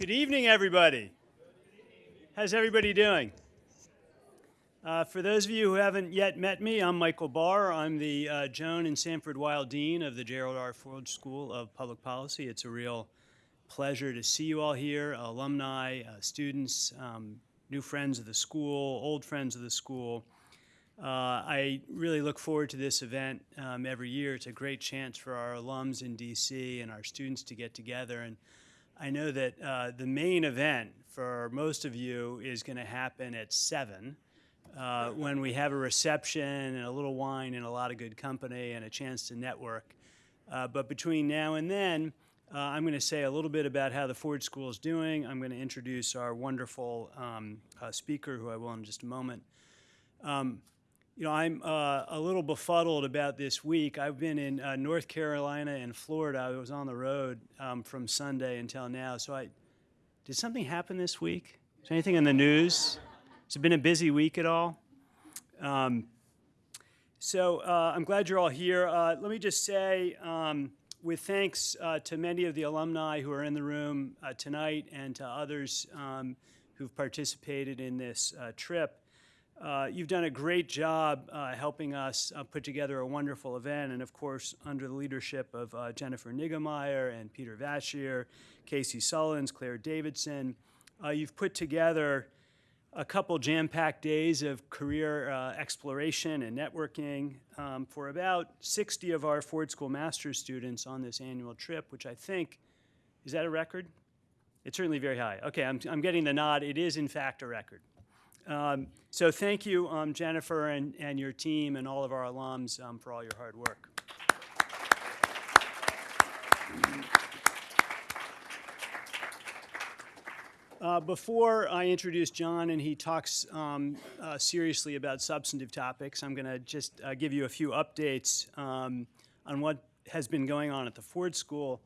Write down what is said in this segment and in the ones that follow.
Good evening, everybody. How's everybody doing? Uh, for those of you who haven't yet met me, I'm Michael Barr. I'm the uh, Joan and Sanford Weill Dean of the Gerald R. Ford School of Public Policy. It's a real pleasure to see you all here, alumni, uh, students, um, new friends of the school, old friends of the school. Uh, I really look forward to this event um, every year. It's a great chance for our alums in DC and our students to get together. And I know that uh, the main event for most of you is going to happen at 7 uh, when we have a reception and a little wine and a lot of good company and a chance to network. Uh, but between now and then, uh, I'm going to say a little bit about how the Ford School is doing. I'm going to introduce our wonderful um, uh, speaker, who I will in just a moment. Um, you know, I'm uh, a little befuddled about this week. I've been in uh, North Carolina and Florida. I was on the road um, from Sunday until now. So I, did something happen this week? Is anything in the news? Has it been a busy week at all? Um, so uh, I'm glad you're all here. Uh, let me just say, um, with thanks uh, to many of the alumni who are in the room uh, tonight and to others um, who've participated in this trip, uh, you've done a great job helping us put together a wonderful event. And of course, under the leadership of Jennifer Niggemeyer and Peter Vashier, Casey Sullins, Claire Davidson, you've put together a couple jam-packed days of career uh, exploration and networking um, for about 60 of our Ford School Master's students on this annual trip, which I think, is that a record? It's certainly very high. Okay, I'm, I'm getting the nod. It is, in fact, a record. Um, so thank you, um, Jennifer, and, and your team and all of our alums um, for all your hard work. Uh, before I introduce John and he talks um, uh, seriously about substantive topics, I'm going to just uh, give you a few updates um, on what has been going on at the Ford School.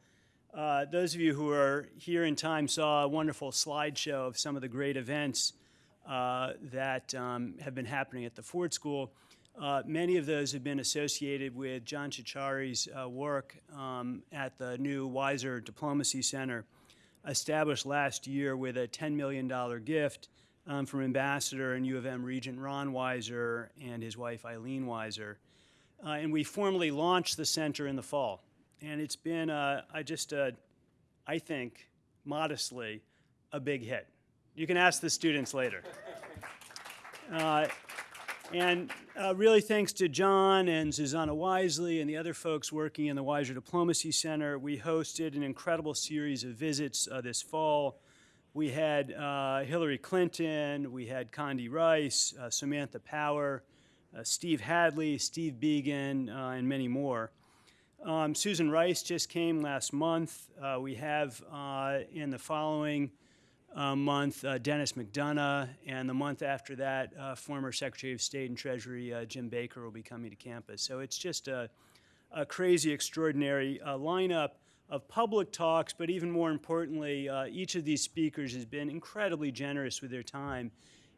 Uh, those of you who are here in time saw a wonderful slideshow of some of the great events that um, have been happening at the Ford School. Uh, many of those have been associated with John Ciorciari's work um, at the new Weiser Diplomacy Center established last year with a $10 million gift um, from Ambassador and U of M Regent Ron Weiser and his wife Eileen Weiser. Uh, and we formally launched the center in the fall. And it's been, uh, I just, uh, I think, modestly, a big hit. You can ask the students later. Uh, and uh, really thanks to John and Susanna Wisely and the other folks working in the Weiser Diplomacy Center, we hosted an incredible series of visits uh, this fall. We had uh, Hillary Clinton, we had Condi Rice, uh, Samantha Power, uh, Steve Hadley, Steve Biegun, uh, and many more. Um, Susan Rice just came last month. we have in the following uh, month, uh, Denis McDonough, and the month after that, uh, former Secretary of State and Treasury uh, Jim Baker will be coming to campus. So it's just a, a crazy, extraordinary uh, lineup of public talks, but even more importantly, uh, each of these speakers has been incredibly generous with their time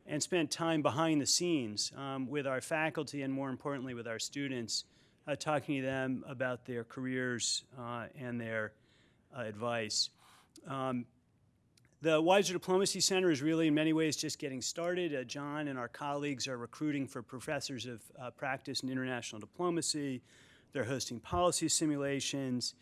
and spent time behind the scenes um, with our faculty and more importantly with our students, talking to them about their careers and their advice. Um, the Weiser Diplomacy Center is really in many ways just getting started. Uh, John and our colleagues are recruiting for professors of uh, practice in international diplomacy. They're hosting policy simulations.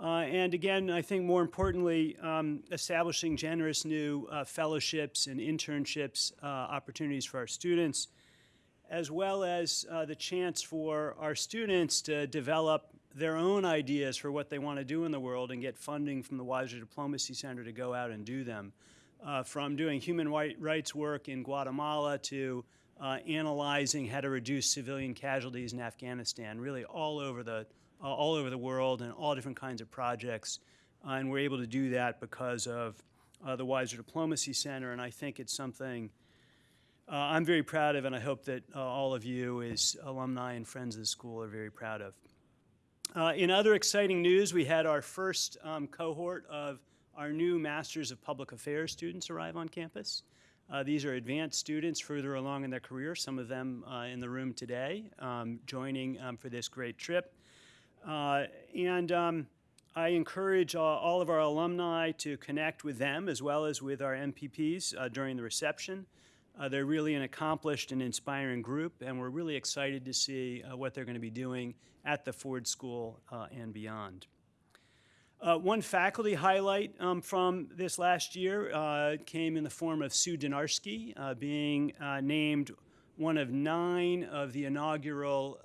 Uh, and again, I think more importantly, um, establishing generous new uh, fellowships and internships uh, opportunities for our students, as well as uh, the chance for our students to develop their own ideas for what they want to do in the world and get funding from the Weiser Diplomacy Center to go out and do them. Uh, from doing human rights work in Guatemala to uh, analyzing how to reduce civilian casualties in Afghanistan, really all over the, uh, all over the world and all different kinds of projects. Uh, and we're able to do that because of uh, the Weiser Diplomacy Center, and I think it's something uh, I'm very proud of, and I hope that all of you as alumni and friends of the school are very proud of. Uh, in other exciting news, we had our first um, cohort of our new Masters of Public Affairs students arrive on campus. Uh, these are advanced students further along in their career, some of them uh, in the room today, um, joining um, for this great trip. Uh, and um, I encourage uh, all of our alumni to connect with them as well as with our MPPs during the reception. Uh, they're really an accomplished and inspiring group, and we're really excited to see uh, what they're going to be doing at the Ford School uh, and beyond. Uh, one faculty highlight um, from this last year uh, came in the form of Sue Dynarski uh, being named one of nine of the inaugural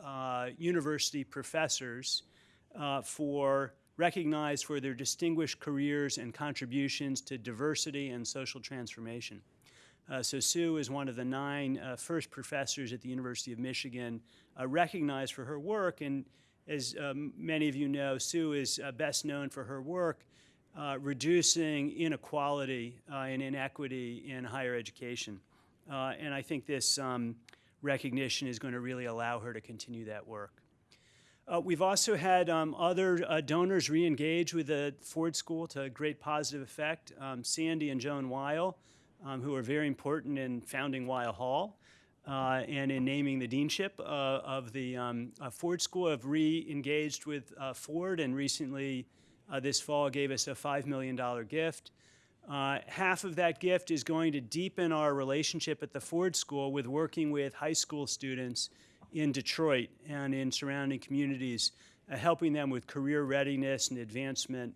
university professors for recognized for their distinguished careers and contributions to diversity and social transformation. So Sue is one of the nine first professors at the University of Michigan recognized for her work and as um, many of you know, Sue is uh, best known for her work uh, reducing inequality uh, and inequity in higher education. Uh, and I think this um, recognition is going to really allow her to continue that work. Uh, we've also had um, other uh, donors re-engage with the Ford School to great positive effect. Um, Sandy and Joan Weill, um, who are very important in founding Weill Hall, uh, and in naming the deanship uh, of the um, uh, Ford School have re-engaged with uh, Ford and recently uh, this fall gave us a $5 million gift. Uh, half of that gift is going to deepen our relationship at the Ford School with working with high school students in Detroit and in surrounding communities, helping them with career readiness and advancement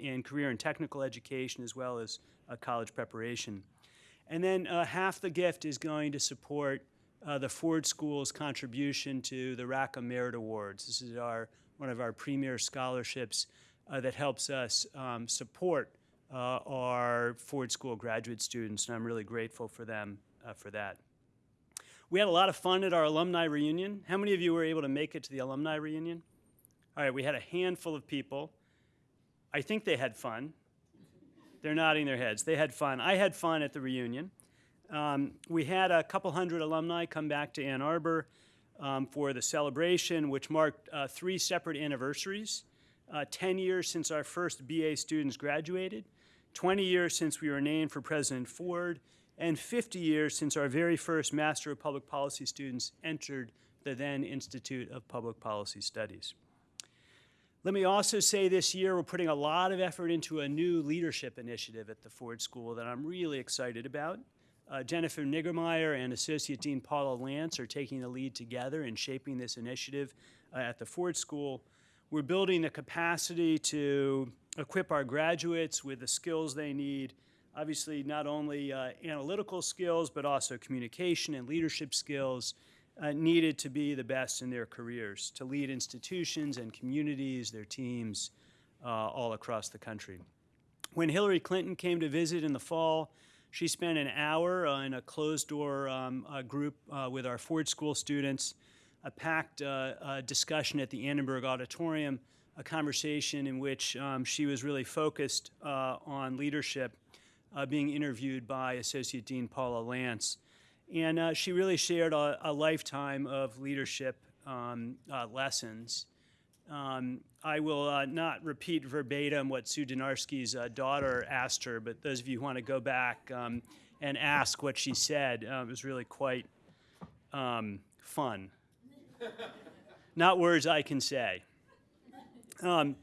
in career and technical education as well as college preparation. And then uh, half the gift is going to support uh, the Ford School's contribution to the Rackham Merit Awards. This is our, one of our premier scholarships uh, that helps us um, support uh, our Ford School graduate students, and I'm really grateful for them uh, for that. We had a lot of fun at our alumni reunion. How many of you were able to make it to the alumni reunion? All right, we had a handful of people. I think they had fun. They're nodding their heads. They had fun. I had fun at the reunion. Um, we had a couple hundred alumni come back to Ann Arbor um, for the celebration, which marked uh, three separate anniversaries. Uh, 10 years since our first BA students graduated, 20 years since we were named for President Ford, and 50 years since our very first Master of Public Policy students entered the then Institute of Public Policy Studies. Let me also say this year we're putting a lot of effort into a new leadership initiative at the Ford School that I'm really excited about. Uh, Jennifer Niggemeyer and Associate Dean Paula Lance are taking the lead together in shaping this initiative uh, at the Ford School. We're building the capacity to equip our graduates with the skills they need, obviously not only uh, analytical skills, but also communication and leadership skills, uh, needed to be the best in their careers, to lead institutions and communities, their teams, uh, all across the country. When Hillary Clinton came to visit in the fall, she spent an hour uh, in a closed-door um, group uh, with our Ford School students, a packed uh, discussion at the Annenberg Auditorium, a conversation in which um, she was really focused uh, on leadership, being interviewed by Associate Dean Paula Lance. And uh, she really shared a, a lifetime of leadership um, uh, lessons. Um, I will uh, not repeat verbatim what Sue Dynarski's uh, daughter asked her, but those of you who want to go back um, and ask what she said, uh, it was really quite um, fun. not words I can say. Um,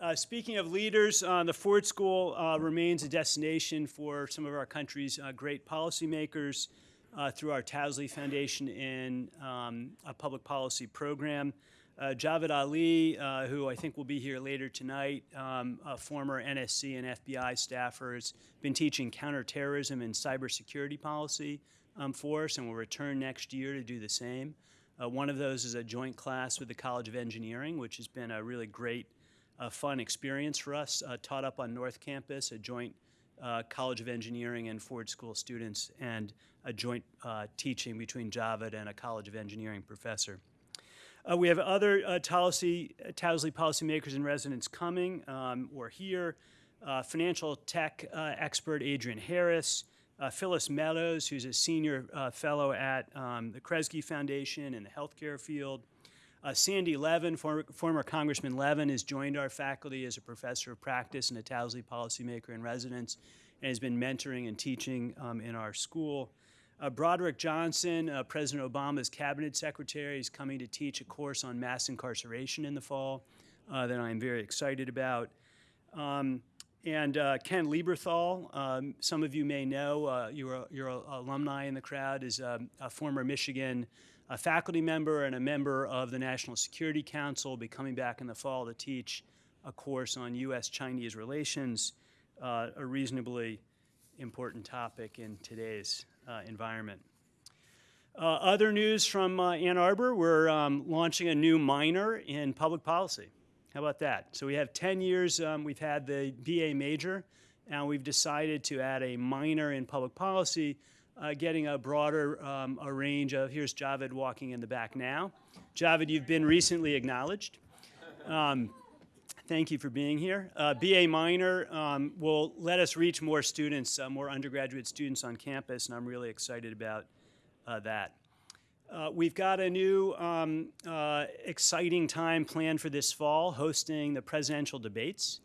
uh, speaking of leaders, uh, the Ford School uh, remains a destination for some of our country's uh, great policymakers uh, through our Towsley Foundation in um, a public policy program. Uh, Javed Ali, uh, who I think will be here later tonight, um, a former NSC and FBI staffer, has been teaching counterterrorism and cybersecurity policy um, for us and will return next year to do the same. Uh, one of those is a joint class with the College of Engineering, which has been a really great, uh, fun experience for us, uh, taught up on North Campus, a joint uh, College of Engineering and Ford School students, and a joint uh, teaching between Javed and a College of Engineering professor. Uh, we have other uh, Towsley, Towsley policymakers and residents coming um, or here. Uh, financial tech uh, expert Adrian Harris, Phyllis Meadows, who's a senior fellow at um, the Kresge Foundation in the healthcare field, uh, Sandy Levin, former, former, Congressman Levin, has joined our faculty as a professor of practice and a Towsley policymaker in residence and has been mentoring and teaching um, in our school. Uh, Broderick Johnson, uh, President Obama's cabinet secretary, is coming to teach a course on mass incarceration in the fall. uh, that I'm very excited about. Um, and uh, Ken Lieberthal, um, some of you may know, uh, you're a alumni in the crowd, is a, a former Michigan uh, faculty member and a member of the National Security Council, be coming back in the fall to teach a course on U.S.-Chinese relations, uh, a reasonably important topic in today's uh, environment. Uh, other news from uh, Ann Arbor, we're um, launching a new minor in public policy. How about that? So we have 10 years, um, we've had the BA major, and we've decided to add a minor in public policy, uh, getting a broader um, a range of, here's Javed walking in the back now. Javed, you've been recently acknowledged. Um, thank you for being here. Uh, BA minor um, will let us reach more students, uh, more undergraduate students on campus, and I'm really excited about uh, that. Uh, we've got a new um, uh, exciting time planned for this fall, hosting the presidential debates.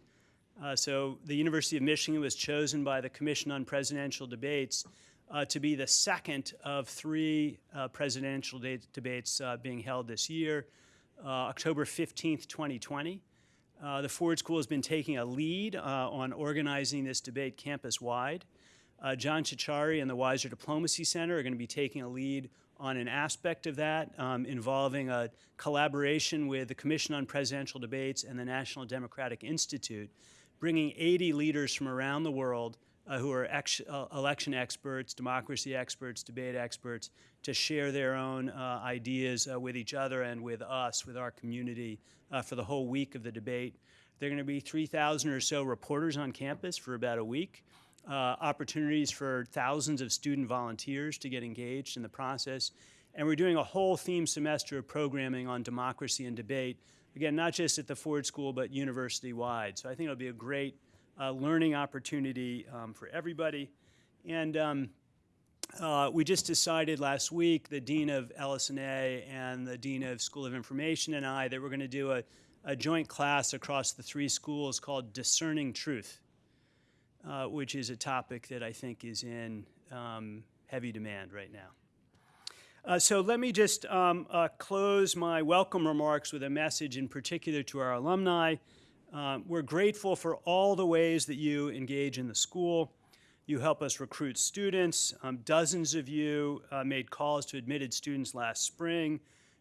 So the University of Michigan was chosen by the Commission on Presidential Debates uh, to be the second of three uh, presidential de debates uh, being held this year, October 15th, 2020. the Ford School has been taking a lead on organizing this debate campus-wide. John Ciorciari and the Weiser Diplomacy Center are going to be taking a lead on an aspect of that um, involving a collaboration with the Commission on Presidential Debates and the National Democratic Institute, bringing 80 leaders from around the world uh, who are ex uh, election experts, democracy experts, debate experts, to share their own uh, ideas uh, with each other and with us, with our community, uh, for the whole week of the debate. There are going to be 3,000 or so reporters on campus for about a week uh, opportunities for thousands of student volunteers to get engaged in the process. And we're doing a whole theme semester of programming on democracy and debate, again, not just at the Ford School, but university-wide. So I think it'll be a great uh, learning opportunity um, for everybody. And um, uh, we just decided last week, the Dean of LS&A and the Dean of School of Information and I, that we're going to do a, a joint class across the three schools called Discerning Truth uh, which is a topic that I think is in um, heavy demand right now. Uh, so let me just um, uh, close my welcome remarks with a message in particular to our alumni. Um, we're grateful for all the ways that you engage in the school. You help us recruit students. Um, dozens of you uh, made calls to admitted students last spring,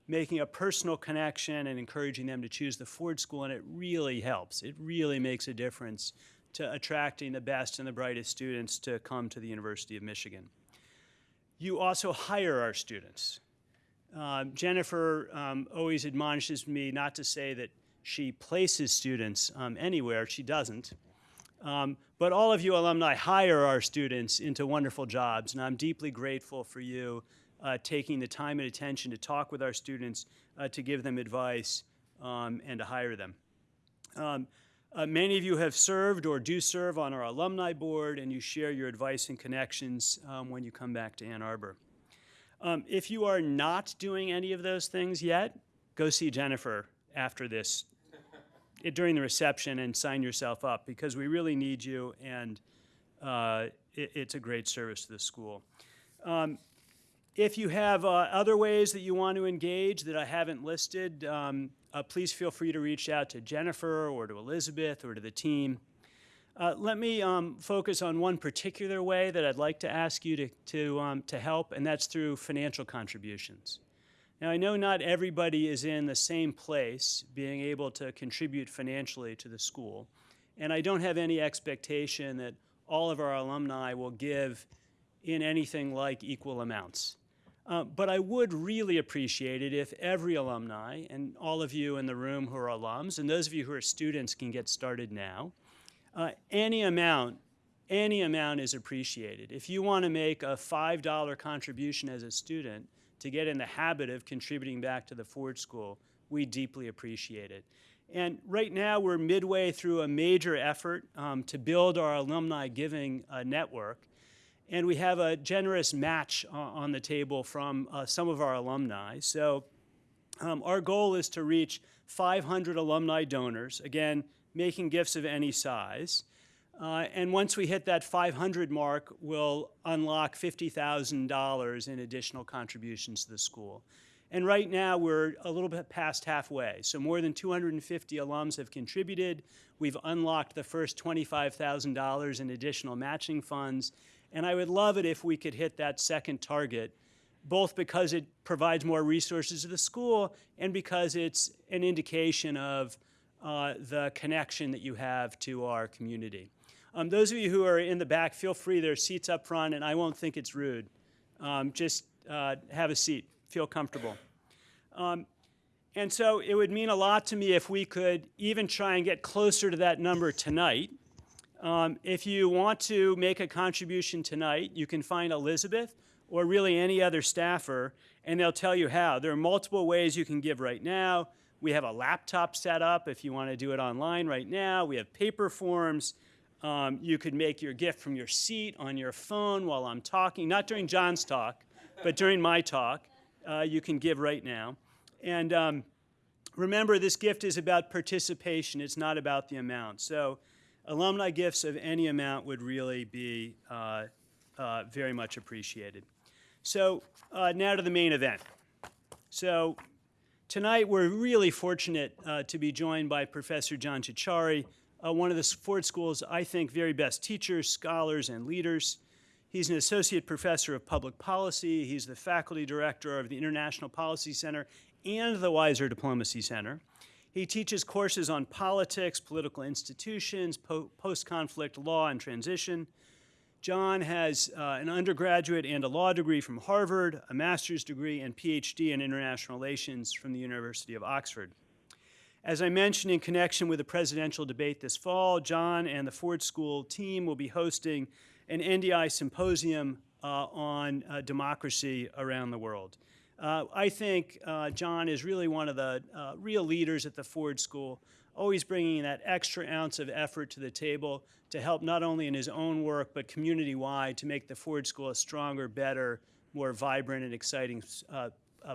making a personal connection and encouraging them to choose the Ford School, and it really helps. It really makes a difference to attracting the best and the brightest students to come to the University of Michigan. You also hire our students. Um, Jennifer um, always admonishes me not to say that she places students um, anywhere. She doesn't. Um, but all of you alumni hire our students into wonderful jobs, and I'm deeply grateful for you uh, taking the time and attention to talk with our students, uh, to give them advice, um, and to hire them. Um, uh, many of you have served or do serve on our alumni board, and you share your advice and connections um, when you come back to Ann Arbor. Um, if you are not doing any of those things yet, go see Jennifer after this, during the reception, and sign yourself up because we really need you, and uh, it, it's a great service to the school. Um, if you have uh, other ways that you want to engage that I haven't listed, um, uh, please feel free to reach out to Jennifer or to Elizabeth or to the team. Uh, let me um, focus on one particular way that I'd like to ask you to, to, um, to help, and that's through financial contributions. Now, I know not everybody is in the same place being able to contribute financially to the school, and I don't have any expectation that all of our alumni will give in anything like equal amounts. Uh, but I would really appreciate it if every alumni, and all of you in the room who are alums, and those of you who are students can get started now, uh, any amount, any amount is appreciated. If you want to make a $5 contribution as a student to get in the habit of contributing back to the Ford School, we deeply appreciate it. And right now we're midway through a major effort um, to build our alumni giving uh, network. And we have a generous match uh, on the table from uh, some of our alumni. So um, our goal is to reach 500 alumni donors, again, making gifts of any size. Uh, and once we hit that 500 mark, we'll unlock $50,000 in additional contributions to the school. And right now, we're a little bit past halfway. So more than 250 alums have contributed. We've unlocked the first $25,000 in additional matching funds. And I would love it if we could hit that second target, both because it provides more resources to the school and because it's an indication of uh, the connection that you have to our community. Um, those of you who are in the back, feel free. There are seats up front, and I won't think it's rude. Um, just uh, have a seat. Feel comfortable. Um, and so it would mean a lot to me if we could even try and get closer to that number tonight. Um, if you want to make a contribution tonight, you can find Elizabeth or really any other staffer, and they'll tell you how. There are multiple ways you can give right now. We have a laptop set up if you want to do it online right now. We have paper forms. Um, you could make your gift from your seat on your phone while I'm talking, not during John's talk, but during my talk. Uh, you can give right now. And um, remember, this gift is about participation. It's not about the amount. So alumni gifts of any amount would really be uh, uh, very much appreciated. So uh, now to the main event. So tonight we're really fortunate uh, to be joined by Professor John Ciorciari, uh, one of the Ford School's, I think, very best teachers, scholars, and leaders. He's an associate professor of public policy. He's the faculty director of the International Policy Center and the Weiser Diplomacy Center. He teaches courses on politics, political institutions, po post-conflict law and transition. John has uh, an undergraduate and a law degree from Harvard, a master's degree and PhD in international relations from the University of Oxford. As I mentioned in connection with the presidential debate this fall, John and the Ford School team will be hosting an NDI symposium uh, on uh, democracy around the world. Uh, I think uh, John is really one of the uh, real leaders at the Ford School, always bringing that extra ounce of effort to the table to help not only in his own work, but community-wide to make the Ford School a stronger, better, more vibrant and exciting uh,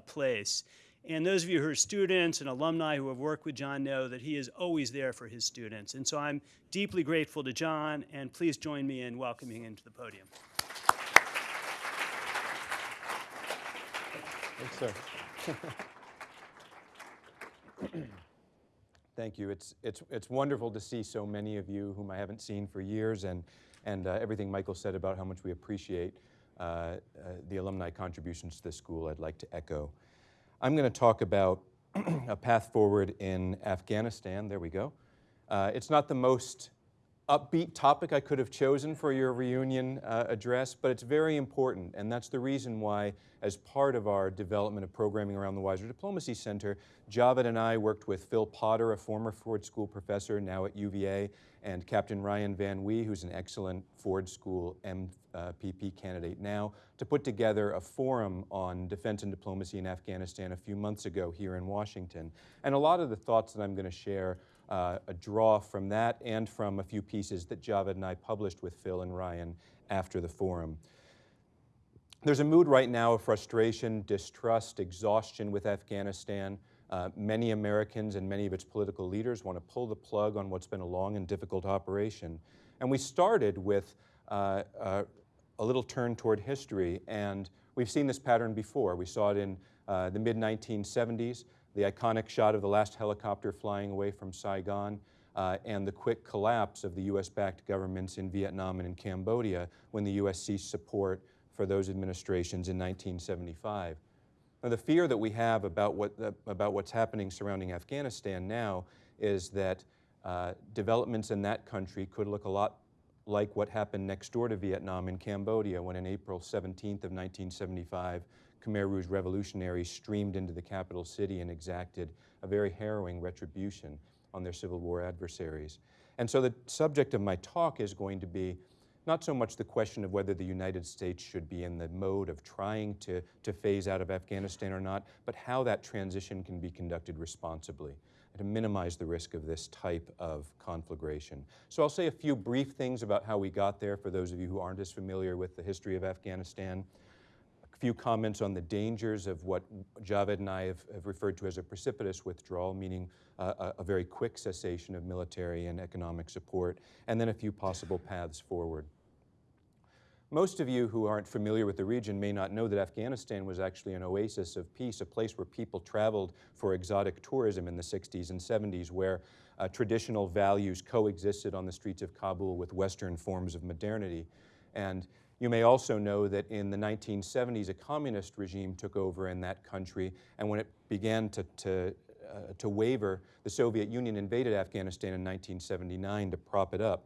place. And those of you who are students and alumni who have worked with John know that he is always there for his students. And so I'm deeply grateful to John, and please join me in welcoming him to the podium. Thanks, sir. Thank you. It's, it's, it's wonderful to see so many of you whom I haven't seen for years and, and uh, everything Michael said about how much we appreciate uh, uh, the alumni contributions to the school, I'd like to echo. I'm going to talk about a path forward in Afghanistan. There we go. Uh, it's not the most upbeat topic I could have chosen for your reunion uh, address, but it's very important, and that's the reason why, as part of our development of programming around the Weiser Diplomacy Center, Javed and I worked with Phil Potter, a former Ford School professor now at UVA, and Captain Ryan Van Wee, who's an excellent Ford School MPP candidate now, to put together a forum on defense and diplomacy in Afghanistan a few months ago here in Washington. And a lot of the thoughts that I'm going to share uh, a draw from that and from a few pieces that Javed and I published with Phil and Ryan after the forum. There's a mood right now of frustration, distrust, exhaustion with Afghanistan. Uh, many Americans and many of its political leaders want to pull the plug on what's been a long and difficult operation. And we started with uh, uh, a little turn toward history, and we've seen this pattern before. We saw it in uh, the mid-1970s the iconic shot of the last helicopter flying away from Saigon, uh, and the quick collapse of the U.S.-backed governments in Vietnam and in Cambodia when the U.S. ceased support for those administrations in 1975. Now, the fear that we have about, what, uh, about what's happening surrounding Afghanistan now is that uh, developments in that country could look a lot like what happened next door to Vietnam in Cambodia when on April 17th of 1975, Khmer Rouge revolutionaries streamed into the capital city and exacted a very harrowing retribution on their Civil War adversaries. And so the subject of my talk is going to be not so much the question of whether the United States should be in the mode of trying to, to phase out of Afghanistan or not, but how that transition can be conducted responsibly to minimize the risk of this type of conflagration. So I'll say a few brief things about how we got there for those of you who aren't as familiar with the history of Afghanistan few comments on the dangers of what Javed and I have, have referred to as a precipitous withdrawal, meaning uh, a, a, very quick cessation of military and economic support, and then a few possible paths forward. Most of you who aren't familiar with the region may not know that Afghanistan was actually an oasis of peace, a place where people traveled for exotic tourism in the 60s and 70s, where uh, traditional values coexisted on the streets of Kabul with Western forms of modernity. And you may also know that in the 1970s, a communist regime took over in that country, and when it began to, to, uh, to waver, the Soviet Union invaded Afghanistan in 1979 to prop it up.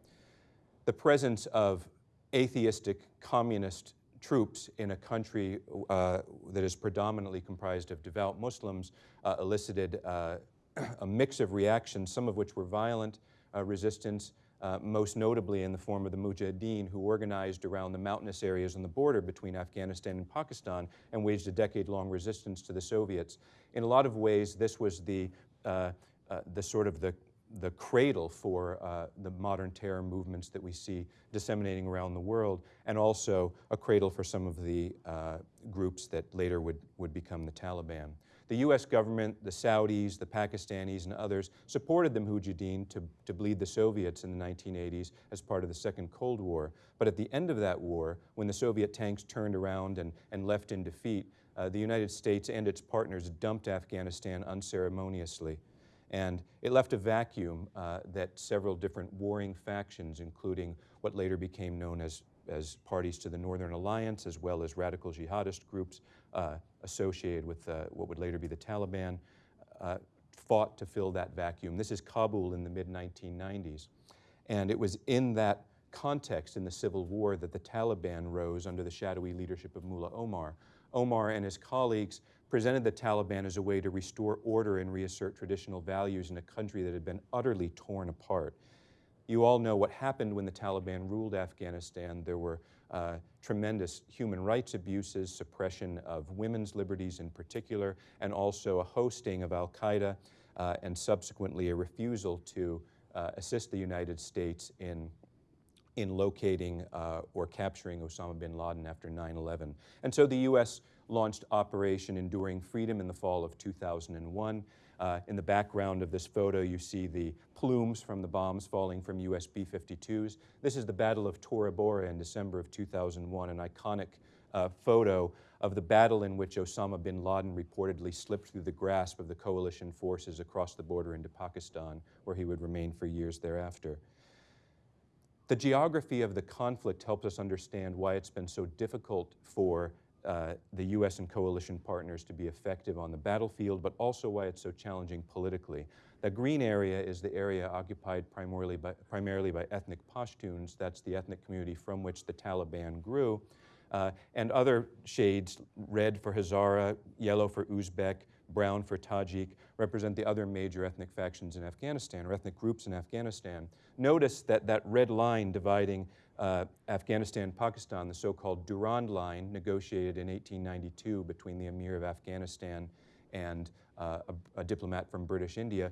The presence of atheistic communist troops in a country uh, that is predominantly comprised of devout Muslims uh, elicited uh, a mix of reactions, some of which were violent uh, resistance, uh, most notably in the form of the Mujahideen, who organized around the mountainous areas on the border between Afghanistan and Pakistan and waged a decade-long resistance to the Soviets. In a lot of ways, this was the, uh, uh, the sort of the, the cradle for uh, the modern terror movements that we see disseminating around the world, and also a cradle for some of the uh, groups that later would, would become the Taliban. The US government, the Saudis, the Pakistanis, and others supported the Mujahideen to, to bleed the Soviets in the 1980s as part of the Second Cold War. But at the end of that war, when the Soviet tanks turned around and, and left in defeat, uh, the United States and its partners dumped Afghanistan unceremoniously. And it left a vacuum uh, that several different warring factions, including what later became known as, as parties to the Northern Alliance, as well as radical jihadist groups, uh, associated with uh, what would later be the Taliban, uh, fought to fill that vacuum. This is Kabul in the mid-1990s. And it was in that context in the civil war that the Taliban rose under the shadowy leadership of Mullah Omar. Omar and his colleagues presented the Taliban as a way to restore order and reassert traditional values in a country that had been utterly torn apart. You all know what happened when the Taliban ruled Afghanistan. There were uh, tremendous human rights abuses, suppression of women's liberties in particular, and also a hosting of al-Qaeda uh, and subsequently a refusal to uh, assist the United States in in locating uh, or capturing Osama bin Laden after 9-11. And so the U.S. launched Operation Enduring Freedom in the fall of 2001. Uh, in the background of this photo, you see the plumes from the bombs falling from US B-52s. This is the Battle of Tora Bora in December of 2001, an iconic uh, photo of the battle in which Osama bin Laden reportedly slipped through the grasp of the coalition forces across the border into Pakistan, where he would remain for years thereafter. The geography of the conflict helps us understand why it's been so difficult for uh, the U.S. and coalition partners to be effective on the battlefield, but also why it's so challenging politically. The green area is the area occupied primarily by, primarily by ethnic Pashtuns. That's the ethnic community from which the Taliban grew. Uh, and other shades, red for Hazara, yellow for Uzbek, brown for Tajik, represent the other major ethnic factions in Afghanistan, or ethnic groups in Afghanistan. Notice that that red line dividing uh, Afghanistan Pakistan, the so called Durand Line, negotiated in 1892 between the Emir of Afghanistan and uh, a, a, diplomat from British India,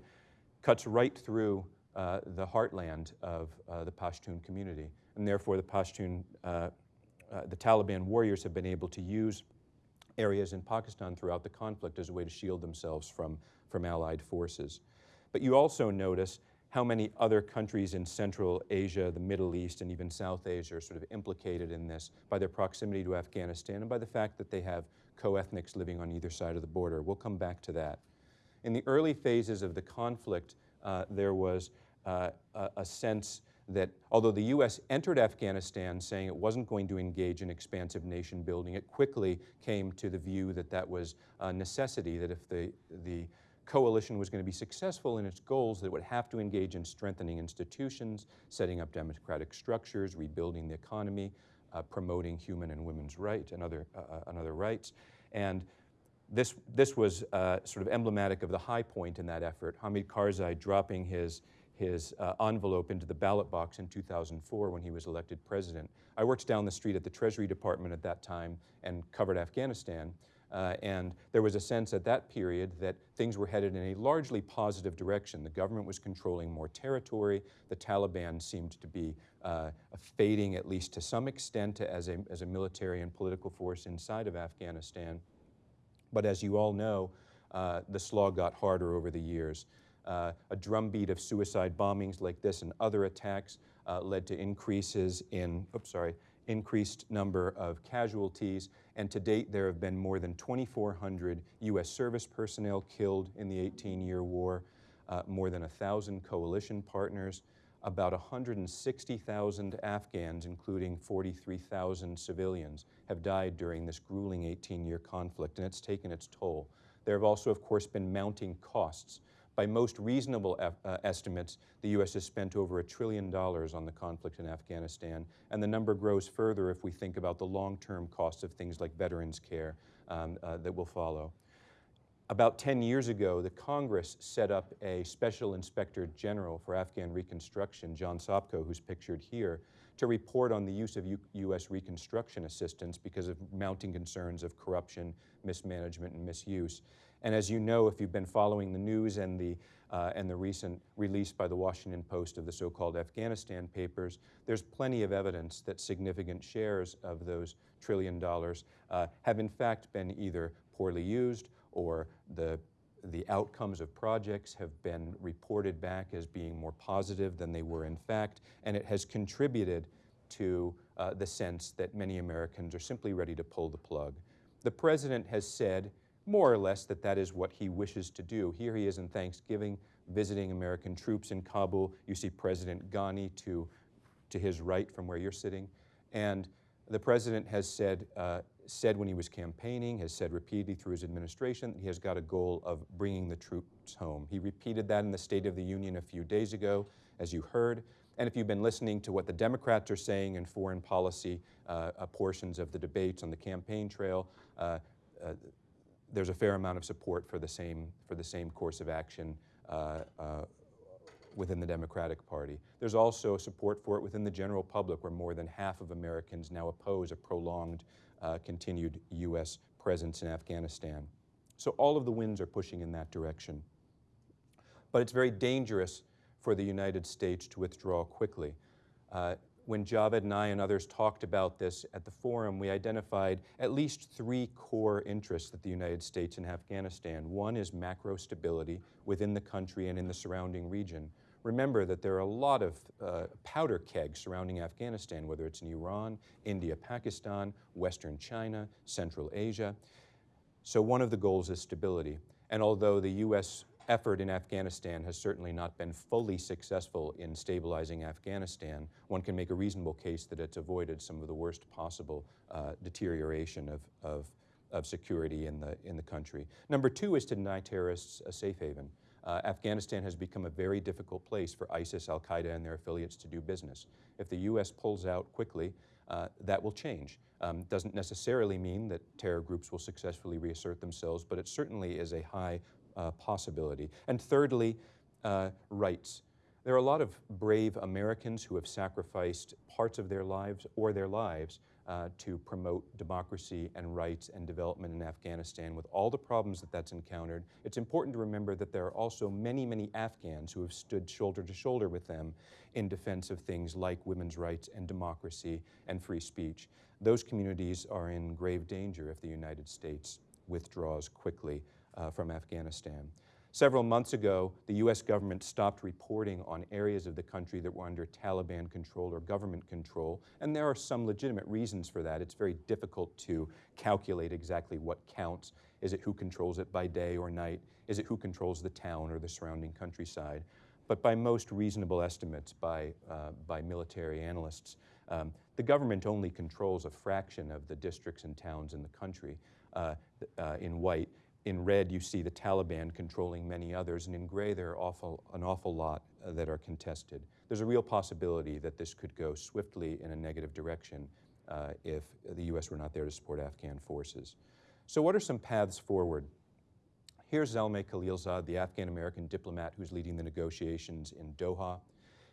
cuts right through uh, the heartland of uh, the Pashtun community. And therefore, the Pashtun, uh, uh, the Taliban warriors have been able to use areas in Pakistan throughout the conflict as a way to shield themselves from, from Allied forces. But you also notice how many other countries in Central Asia, the Middle East, and even South Asia are sort of implicated in this by their proximity to Afghanistan and by the fact that they have co-ethnics living on either side of the border. We'll come back to that. In the early phases of the conflict, uh, there was uh, a, sense that although the U.S. entered Afghanistan saying it wasn't going to engage in expansive nation building, it quickly came to the view that that was a necessity, that if the, the coalition was going to be successful in its goals, that it would have to engage in strengthening institutions, setting up democratic structures, rebuilding the economy, uh, promoting human and women's rights and other, uh, uh, and other rights. And this, this was uh, sort of emblematic of the high point in that effort, Hamid Karzai dropping his, his uh, envelope into the ballot box in 2004 when he was elected president. I worked down the street at the Treasury Department at that time and covered Afghanistan. Uh, and there was a sense at that period that things were headed in a largely positive direction. The government was controlling more territory. The Taliban seemed to be uh, fading, at least to some extent, as a, as a military and political force inside of Afghanistan. But as you all know, uh, the slog got harder over the years. Uh, a drumbeat of suicide bombings like this and other attacks uh, led to increases in, oops, sorry, increased number of casualties, and to date there have been more than 2,400 U.S. service personnel killed in the 18-year war, uh, more than 1,000 coalition partners, about 160,000 Afghans, including 43,000 civilians, have died during this grueling 18-year conflict, and it's taken its toll. There have also, of course, been mounting costs. By most reasonable uh, estimates, the U.S. has spent over a trillion dollars on the conflict in Afghanistan, and the number grows further if we think about the long-term costs of things like veterans care um, uh, that will follow. About 10 years ago, the Congress set up a Special Inspector General for Afghan Reconstruction, John Sopko, who's pictured here, to report on the use of U U.S. reconstruction assistance because of mounting concerns of corruption, mismanagement, and misuse. And as you know, if you've been following the news and the, uh, and the recent release by the Washington Post of the so-called Afghanistan papers, there's plenty of evidence that significant shares of those trillion dollars uh, have in fact been either poorly used or the, the outcomes of projects have been reported back as being more positive than they were in fact, and it has contributed to uh, the sense that many Americans are simply ready to pull the plug. The President has said more or less that that is what he wishes to do. Here he is in Thanksgiving visiting American troops in Kabul. You see President Ghani to, to his right from where you're sitting. And the President has said uh, said when he was campaigning, has said repeatedly through his administration, that he has got a goal of bringing the troops home. He repeated that in the State of the Union a few days ago, as you heard. And if you've been listening to what the Democrats are saying in foreign policy uh, uh, portions of the debates on the campaign trail, uh, uh there's a fair amount of support for the same, for the same course of action uh, uh, within the Democratic Party. There's also support for it within the general public, where more than half of Americans now oppose a prolonged uh, continued U.S. presence in Afghanistan. So all of the winds are pushing in that direction. But it's very dangerous for the United States to withdraw quickly. Uh, when Javed and I and others talked about this at the forum, we identified at least three core interests that the United States and Afghanistan. One is macro stability within the country and in the surrounding region. Remember that there are a lot of uh, powder kegs surrounding Afghanistan, whether it's in Iran, India, Pakistan, Western China, Central Asia. So one of the goals is stability. And although the U.S. effort in Afghanistan has certainly not been fully successful in stabilizing Afghanistan, one can make a reasonable case that it's avoided some of the worst possible uh, deterioration of, of, of security in the, in the country. Number two is to deny terrorists a safe haven uh, Afghanistan has become a very difficult place for ISIS, Al Qaeda, and their affiliates to do business. If the U.S. pulls out quickly, uh, that will change. Um, doesn't necessarily mean that terror groups will successfully reassert themselves, but it certainly is a high uh, possibility. And thirdly, uh, rights. There are a lot of brave Americans who have sacrificed parts of their lives or their lives uh, to promote democracy and rights and development in Afghanistan with all the problems that that's encountered. It's important to remember that there are also many, many Afghans who have stood shoulder to shoulder with them in defense of things like women's rights and democracy and free speech. Those communities are in grave danger if the United States withdraws quickly uh, from Afghanistan. Several months ago, the U.S. government stopped reporting on areas of the country that were under Taliban control or government control, and there are some legitimate reasons for that. It's very difficult to calculate exactly what counts. Is it who controls it by day or night? Is it who controls the town or the surrounding countryside? But by most reasonable estimates by, uh, by military analysts, um, the government only controls a fraction of the districts and towns in the country uh, uh, in white. In red, you see the Taliban controlling many others, and in gray, there are awful, an awful lot uh, that are contested. There's a real possibility that this could go swiftly in a negative direction uh, if the U.S. were not there to support Afghan forces. So what are some paths forward? Here's Zalmay Khalilzad, the Afghan-American diplomat who's leading the negotiations in Doha,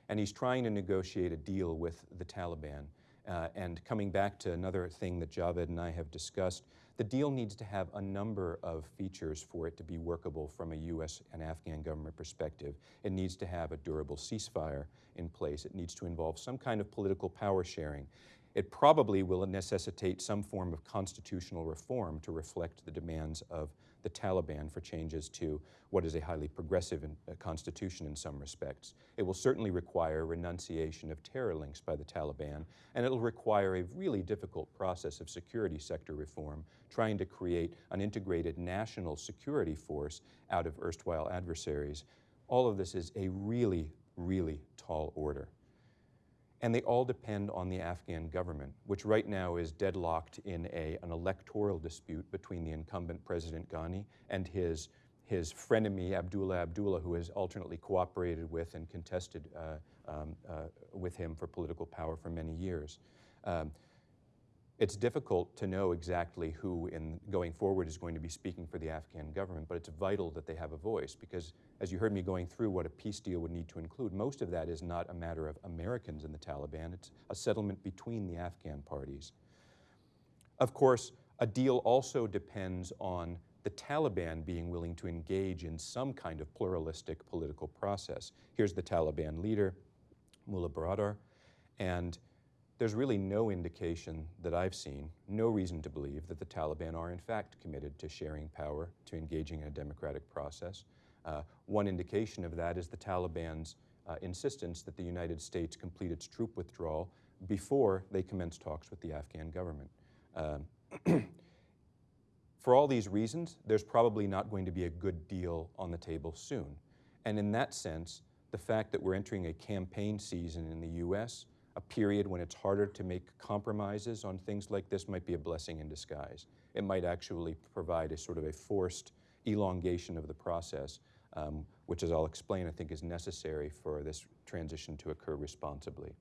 and he's trying to negotiate a deal with the Taliban. Uh, and coming back to another thing that Javed and I have discussed, the deal needs to have a number of features for it to be workable from a U.S. and Afghan government perspective. It needs to have a durable ceasefire in place. It needs to involve some kind of political power sharing. It probably will necessitate some form of constitutional reform to reflect the demands of the Taliban for changes to what is a highly progressive in, uh, constitution in some respects. It will certainly require renunciation of terror links by the Taliban, and it'll require a really difficult process of security sector reform, trying to create an integrated national security force out of erstwhile adversaries. All of this is a really, really tall order. And they all depend on the Afghan government, which right now is deadlocked in a, an electoral dispute between the incumbent President Ghani and his, his frenemy Abdullah Abdullah, who has alternately cooperated with and contested uh, um, uh, with him for political power for many years. Um, it's difficult to know exactly who in going forward is going to be speaking for the Afghan government, but it's vital that they have a voice because as you heard me going through what a peace deal would need to include, most of that is not a matter of Americans in the Taliban, it's a settlement between the Afghan parties. Of course, a deal also depends on the Taliban being willing to engage in some kind of pluralistic political process. Here's the Taliban leader, Mullah Baradar, and there's really no indication that I've seen, no reason to believe that the Taliban are in fact committed to sharing power, to engaging in a democratic process. Uh, one indication of that is the Taliban's uh, insistence that the United States complete its troop withdrawal before they commence talks with the Afghan government. Um, for all these reasons, there's probably not going to be a good deal on the table soon. And in that sense, the fact that we're entering a campaign season in the U.S a period when it's harder to make compromises on things like this might be a blessing in disguise. It might actually provide a sort of a forced elongation of the process, um, which as I'll explain, I think is necessary for this transition to occur responsibly.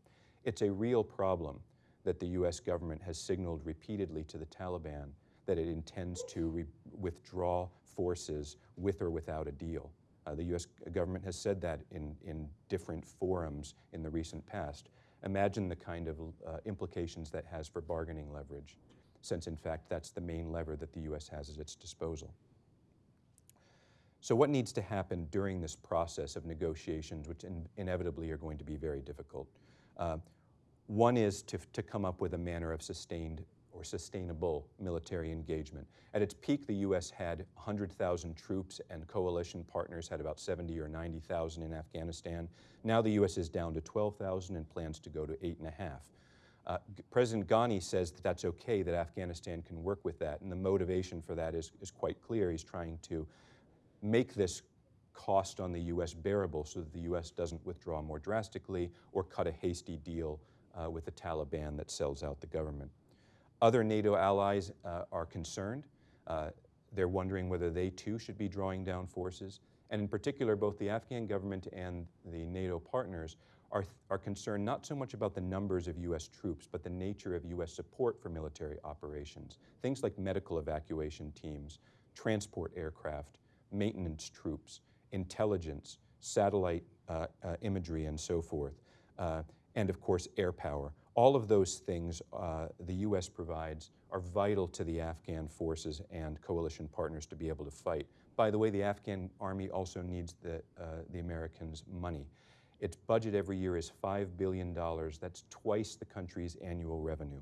It's a real problem that the US government has signaled repeatedly to the Taliban that it intends to withdraw forces with or without a deal. Uh, the US government has said that in, in different forums in the recent past. Imagine the kind of uh, implications that has for bargaining leverage, since in fact that's the main lever that the U.S. has at its disposal. So what needs to happen during this process of negotiations, which in inevitably are going to be very difficult? Uh, one is to, to come up with a manner of sustained or sustainable military engagement. At its peak, the U.S. had 100,000 troops and coalition partners had about 70 or 90,000 in Afghanistan. Now the U.S. is down to 12,000 and plans to go to 8.5. Uh, President Ghani says that that's okay, that Afghanistan can work with that, and the motivation for that is, is quite clear. He's trying to make this cost on the U.S. bearable so that the U.S. doesn't withdraw more drastically or cut a hasty deal uh, with the Taliban that sells out the government. Other NATO allies uh, are concerned. Uh, they're wondering whether they too should be drawing down forces. And in particular, both the Afghan government and the NATO partners are, are concerned not so much about the numbers of U.S. troops, but the nature of U.S. support for military operations. Things like medical evacuation teams, transport aircraft, maintenance troops, intelligence, satellite uh, uh, imagery, and so forth. Uh, and of course, air power. All of those things uh, the U.S. provides are vital to the Afghan forces and coalition partners to be able to fight. By the way, the Afghan army also needs the, uh, the Americans' money. Its budget every year is $5 billion. That's twice the country's annual revenue.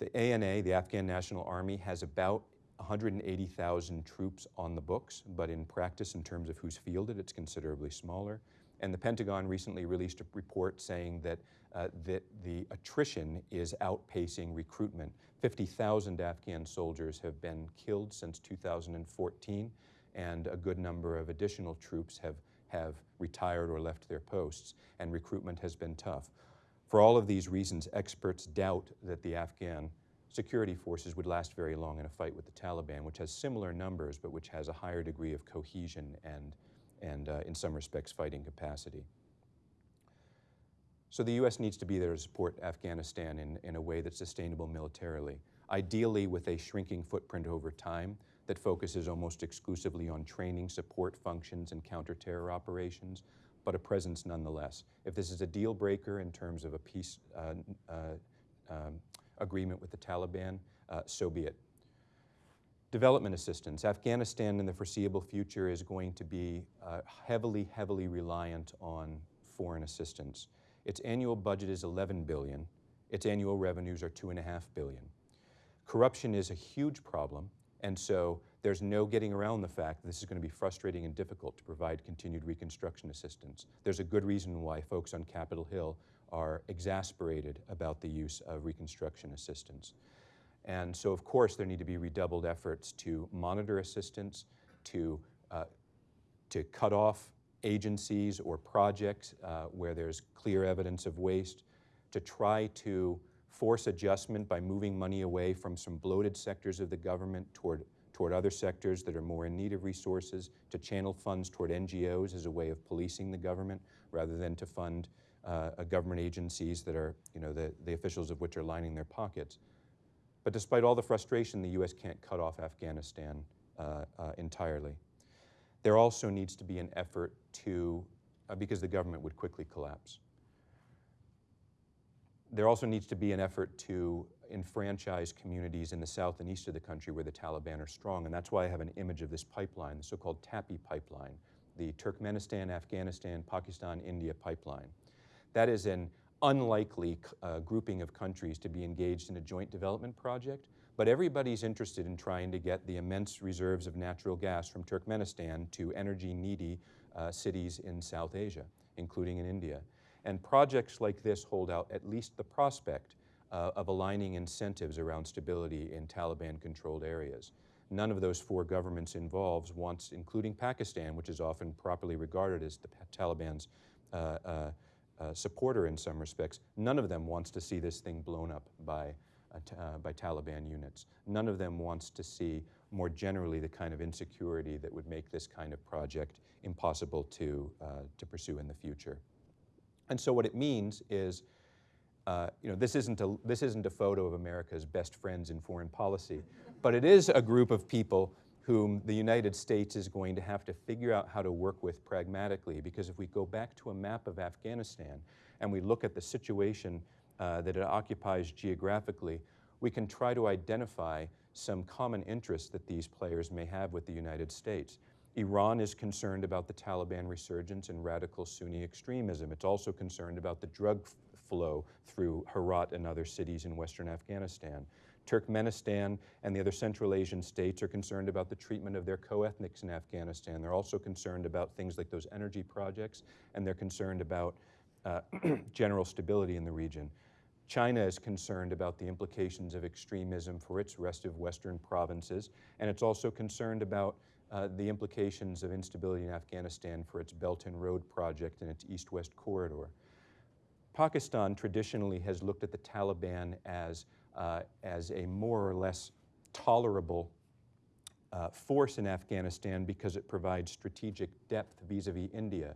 The ANA, the Afghan National Army, has about 180,000 troops on the books, but in practice, in terms of who's fielded, it's considerably smaller. And the Pentagon recently released a report saying that, uh, that the attrition is outpacing recruitment. 50,000 Afghan soldiers have been killed since 2014, and a good number of additional troops have, have retired or left their posts, and recruitment has been tough. For all of these reasons, experts doubt that the Afghan security forces would last very long in a fight with the Taliban, which has similar numbers, but which has a higher degree of cohesion and and uh, in some respects fighting capacity. So the U.S. needs to be there to support Afghanistan in, in a way that's sustainable militarily, ideally with a shrinking footprint over time that focuses almost exclusively on training, support functions, and counterterror operations, but a presence nonetheless. If this is a deal breaker in terms of a peace uh, uh, um, agreement with the Taliban, uh, so be it. Development assistance. Afghanistan in the foreseeable future is going to be uh, heavily, heavily reliant on foreign assistance. Its annual budget is 11 billion. Its annual revenues are two and a half billion. Corruption is a huge problem, and so there's no getting around the fact that this is going to be frustrating and difficult to provide continued reconstruction assistance. There's a good reason why folks on Capitol Hill are exasperated about the use of reconstruction assistance. And so, of course, there need to be redoubled efforts to monitor assistance, to, uh, to cut off agencies or projects uh, where there's clear evidence of waste, to try to force adjustment by moving money away from some bloated sectors of the government toward, toward other sectors that are more in need of resources, to channel funds toward NGOs as a way of policing the government rather than to fund uh, government agencies that are, you know, the, the officials of which are lining their pockets. But despite all the frustration, the U.S. can't cut off Afghanistan uh, uh, entirely. There also needs to be an effort to, uh, because the government would quickly collapse. There also needs to be an effort to enfranchise communities in the south and east of the country where the Taliban are strong, and that's why I have an image of this pipeline, the so-called TAPI pipeline, the Turkmenistan, Afghanistan, Pakistan, India pipeline. That is an unlikely uh, grouping of countries to be engaged in a joint development project, but everybody's interested in trying to get the immense reserves of natural gas from Turkmenistan to energy-needy uh, cities in South Asia, including in India. And projects like this hold out at least the prospect uh, of aligning incentives around stability in Taliban-controlled areas. None of those four governments involved wants, including Pakistan, which is often properly regarded as the Taliban's supporter in some respects, none of them wants to see this thing blown up by, uh, uh, by Taliban units. None of them wants to see more generally the kind of insecurity that would make this kind of project impossible to, uh, to pursue in the future. And so what it means is, uh, you know, this isn't, a, this isn't a photo of America's best friends in foreign policy, but it is a group of people whom the United States is going to have to figure out how to work with pragmatically because if we go back to a map of Afghanistan and we look at the situation uh, that it occupies geographically, we can try to identify some common interests that these players may have with the United States. Iran is concerned about the Taliban resurgence and radical Sunni extremism. It's also concerned about the drug flow through Herat and other cities in western Afghanistan. Turkmenistan and the other Central Asian states are concerned about the treatment of their co-ethnics in Afghanistan. They're also concerned about things like those energy projects, and they're concerned about uh, general stability in the region. China is concerned about the implications of extremism for its rest of Western provinces, and it's also concerned about uh, the implications of instability in Afghanistan for its Belt and Road project and its east-west corridor. Pakistan traditionally has looked at the Taliban as uh, as a more or less tolerable uh, force in Afghanistan because it provides strategic depth vis-a-vis -vis India.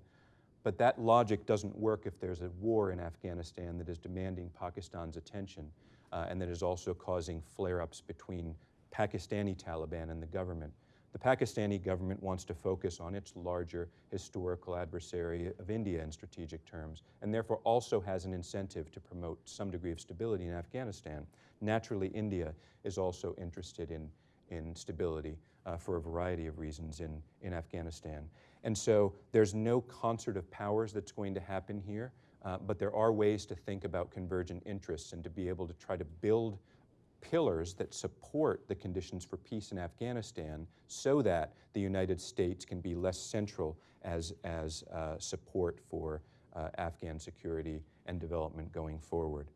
But that logic doesn't work if there's a war in Afghanistan that is demanding Pakistan's attention uh, and that is also causing flare-ups between Pakistani Taliban and the government. The Pakistani government wants to focus on its larger historical adversary of India in strategic terms, and therefore also has an incentive to promote some degree of stability in Afghanistan. Naturally, India is also interested in, in stability uh, for a variety of reasons in, in Afghanistan. And so there's no concert of powers that's going to happen here, uh, but there are ways to think about convergent interests and to be able to try to build pillars that support the conditions for peace in Afghanistan so that the United States can be less central as, as uh, support for uh, Afghan security and development going forward.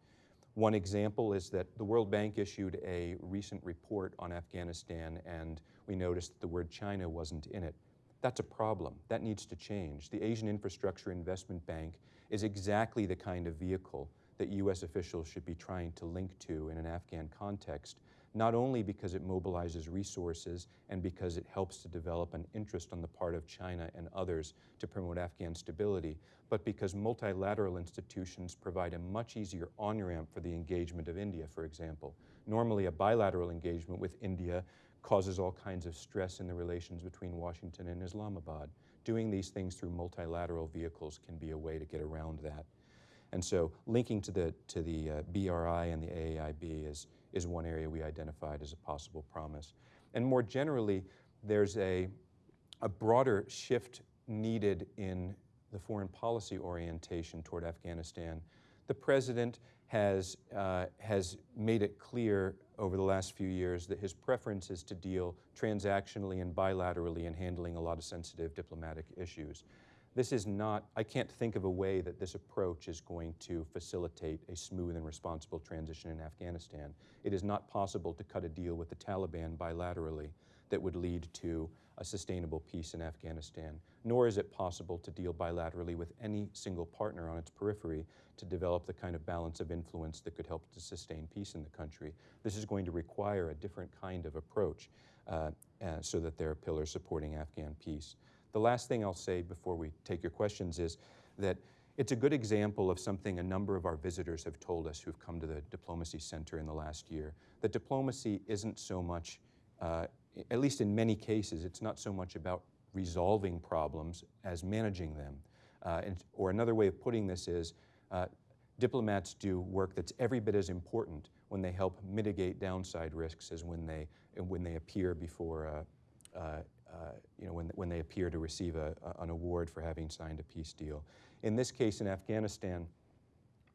One example is that the World Bank issued a recent report on Afghanistan and we noticed that the word China wasn't in it. That's a problem. That needs to change. The Asian Infrastructure Investment Bank is exactly the kind of vehicle that U.S. officials should be trying to link to in an Afghan context, not only because it mobilizes resources and because it helps to develop an interest on the part of China and others to promote Afghan stability, but because multilateral institutions provide a much easier on-ramp for the engagement of India, for example. Normally, a bilateral engagement with India causes all kinds of stress in the relations between Washington and Islamabad. Doing these things through multilateral vehicles can be a way to get around that. And so linking to the, to the uh, BRI and the AAIB is, is one area we identified as a possible promise. And more generally, there's a, a broader shift needed in the foreign policy orientation toward Afghanistan. The president has, uh, has made it clear over the last few years that his preference is to deal transactionally and bilaterally in handling a lot of sensitive diplomatic issues. This is not, I can't think of a way that this approach is going to facilitate a smooth and responsible transition in Afghanistan. It is not possible to cut a deal with the Taliban bilaterally that would lead to a sustainable peace in Afghanistan, nor is it possible to deal bilaterally with any single partner on its periphery to develop the kind of balance of influence that could help to sustain peace in the country. This is going to require a different kind of approach uh, uh, so that there are pillars supporting Afghan peace. The last thing I'll say before we take your questions is that it's a good example of something a number of our visitors have told us who've come to the Diplomacy Center in the last year. That diplomacy isn't so much, uh, at least in many cases, it's not so much about resolving problems as managing them. Uh, and, or another way of putting this is uh, diplomats do work that's every bit as important when they help mitigate downside risks as when they, when they appear before you know, when, when they appear to receive a, a, an award for having signed a peace deal. In this case, in Afghanistan,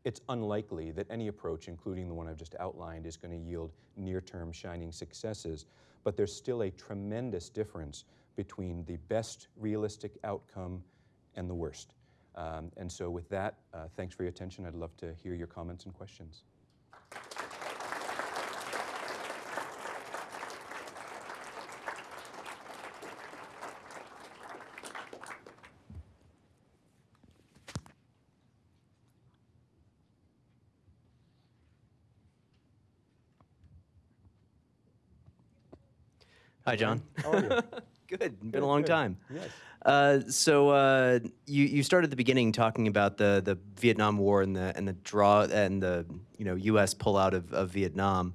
it's unlikely that any approach, including the one I've just outlined, is going to yield near-term shining successes, but there's still a tremendous difference between the best realistic outcome and the worst. Um, and so with that, uh, thanks for your attention. I'd love to hear your comments and questions. Hi, John. How are you? Good. Been a long good. time. Yes. Uh, so uh, you you started at the beginning talking about the the Vietnam War and the and the draw and the you know U.S. pullout of of Vietnam.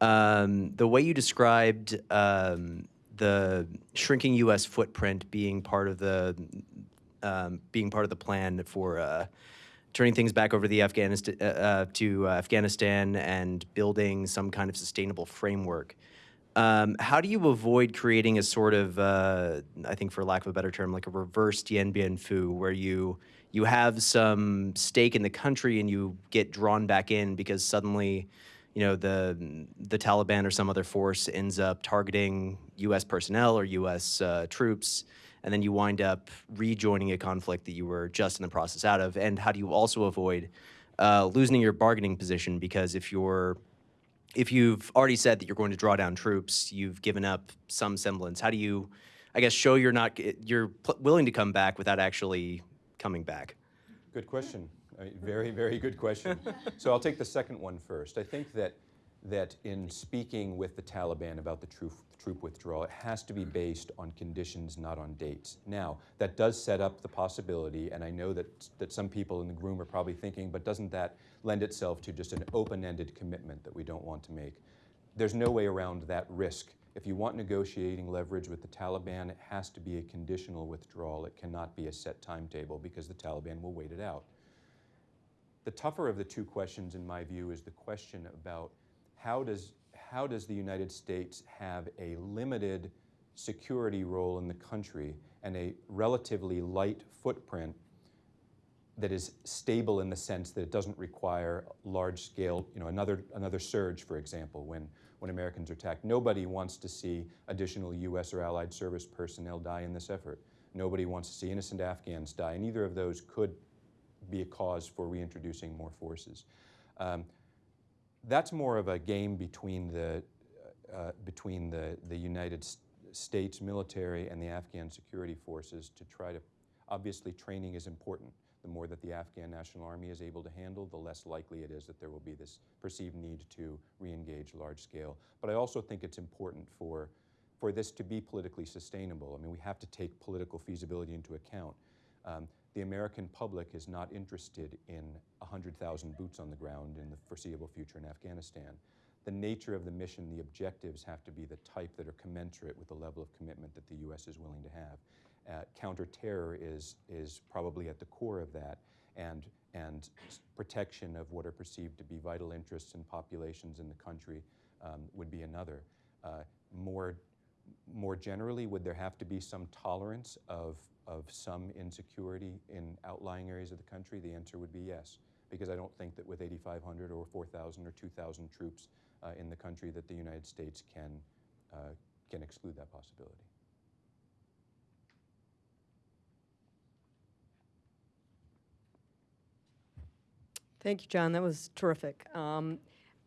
Um, the way you described um, the shrinking U.S. footprint being part of the um, being part of the plan for uh, turning things back over to the Afghanistan uh, uh, to uh, Afghanistan and building some kind of sustainable framework. Um, how do you avoid creating a sort of, uh, I think, for lack of a better term, like a reverse Dien Bien Phu, where you you have some stake in the country and you get drawn back in because suddenly, you know, the the Taliban or some other force ends up targeting U.S. personnel or U.S. Uh, troops, and then you wind up rejoining a conflict that you were just in the process out of. And how do you also avoid uh, losing your bargaining position because if you're if you've already said that you're going to draw down troops, you've given up some semblance. How do you, I guess, show you're not you're willing to come back without actually coming back? Good question. Very, very good question. so I'll take the second one first. I think that that in speaking with the Taliban about the troop, troop withdrawal, it has to be based on conditions, not on dates. Now, that does set up the possibility, and I know that, that some people in the room are probably thinking, but doesn't that lend itself to just an open-ended commitment that we don't want to make? There's no way around that risk. If you want negotiating leverage with the Taliban, it has to be a conditional withdrawal. It cannot be a set timetable because the Taliban will wait it out. The tougher of the two questions, in my view, is the question about how does, how does the United States have a limited security role in the country and a relatively light footprint that is stable in the sense that it doesn't require large scale, you know, another, another surge, for example, when, when Americans are attacked. Nobody wants to see additional US or allied service personnel die in this effort. Nobody wants to see innocent Afghans die, and either of those could be a cause for reintroducing more forces. Um, that's more of a game between the, uh, between the, the United States military and the Afghan security forces to try to, obviously training is important. The more that the Afghan National Army is able to handle, the less likely it is that there will be this perceived need to re-engage large scale. But I also think it's important for, for this to be politically sustainable. I mean, we have to take political feasibility into account. Um, the American public is not interested in 100,000 boots on the ground in the foreseeable future in Afghanistan. The nature of the mission, the objectives have to be the type that are commensurate with the level of commitment that the U.S. is willing to have. Uh, counterterror is, is probably at the core of that, and, and protection of what are perceived to be vital interests and populations in the country um, would be another. Uh, more, more generally, would there have to be some tolerance of of some insecurity in outlying areas of the country? The answer would be yes, because I don't think that with 8,500 or 4,000 or 2,000 troops uh, in the country that the United States can, uh, can exclude that possibility. Thank you, John. That was terrific. Um,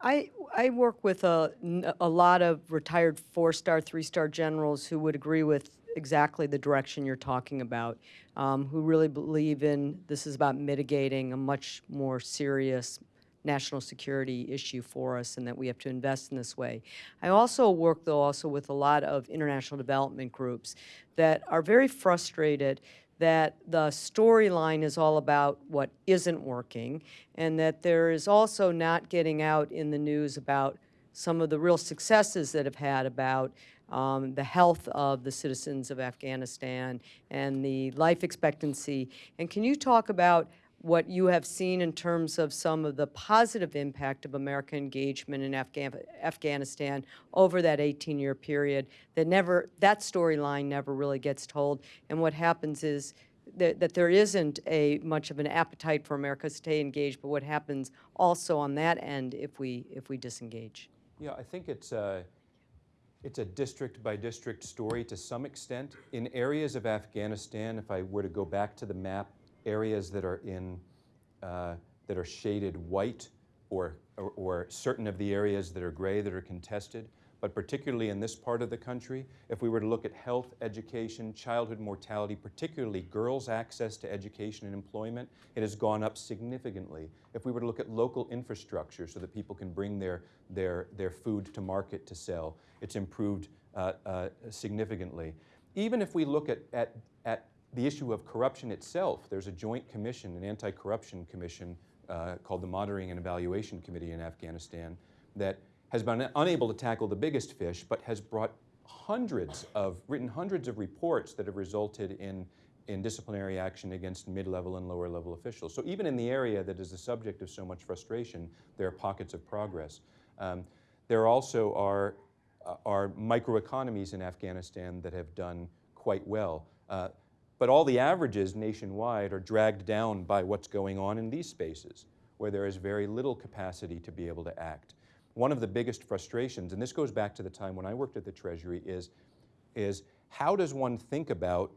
I, I work with a, a lot of retired four-star, three-star generals who would agree with exactly the direction you're talking about, um, who really believe in this is about mitigating a much more serious national security issue for us and that we have to invest in this way. I also work, though, also with a lot of international development groups that are very frustrated that the storyline is all about what isn't working, and that there is also not getting out in the news about some of the real successes that have had about um, the health of the citizens of Afghanistan and the life expectancy. And can you talk about what you have seen in terms of some of the positive impact of American engagement in Afghan- Afghanistan over that 18-year period that never, that storyline never really gets told. And what happens is that, that there isn't a much of an appetite for America to stay engaged, but what happens also on that end if we, if we disengage. Yeah, I think it's a, it's a district by district story to some extent. In areas of Afghanistan, if I were to go back to the map, areas that are in uh, that are shaded white, or, or or certain of the areas that are gray that are contested, but particularly in this part of the country, if we were to look at health, education, childhood mortality, particularly girls' access to education and employment, it has gone up significantly. If we were to look at local infrastructure so that people can bring their, their, their food to market to sell, it's improved uh, uh, significantly. Even if we look at, at, at the issue of corruption itself, there's a joint commission, an anti-corruption commission uh, called the Monitoring and Evaluation Committee in Afghanistan that has been unable to tackle the biggest fish, but has brought hundreds of, written hundreds of reports that have resulted in, in disciplinary action against mid-level and lower-level officials. So even in the area that is the subject of so much frustration, there are pockets of progress. Um, there also are, uh, are microeconomies in Afghanistan that have done quite well. Uh, but all the averages nationwide are dragged down by what's going on in these spaces, where there is very little capacity to be able to act. One of the biggest frustrations, and this goes back to the time when I worked at the Treasury, is, is how does one think about,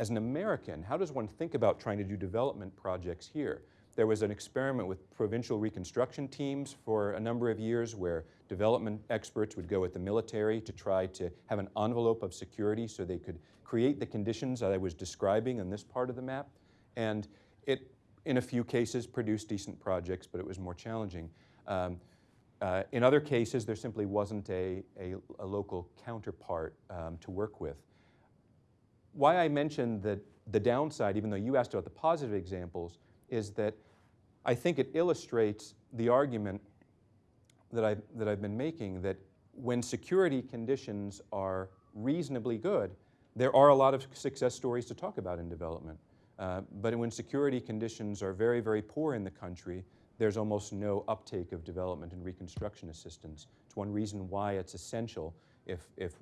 as an American, how does one think about trying to do development projects here? There was an experiment with provincial reconstruction teams for a number of years where development experts would go with the military to try to have an envelope of security so they could create the conditions that I was describing in this part of the map. And it, in a few cases, produced decent projects, but it was more challenging. Um, uh, in other cases, there simply wasn't a, a, a local counterpart um, to work with. Why I mentioned that the downside, even though you asked about the positive examples, is that I think it illustrates the argument that, I, that I've been making that when security conditions are reasonably good, there are a lot of success stories to talk about in development. Uh, but when security conditions are very, very poor in the country, there's almost no uptake of development and reconstruction assistance. It's one reason why it's essential if, if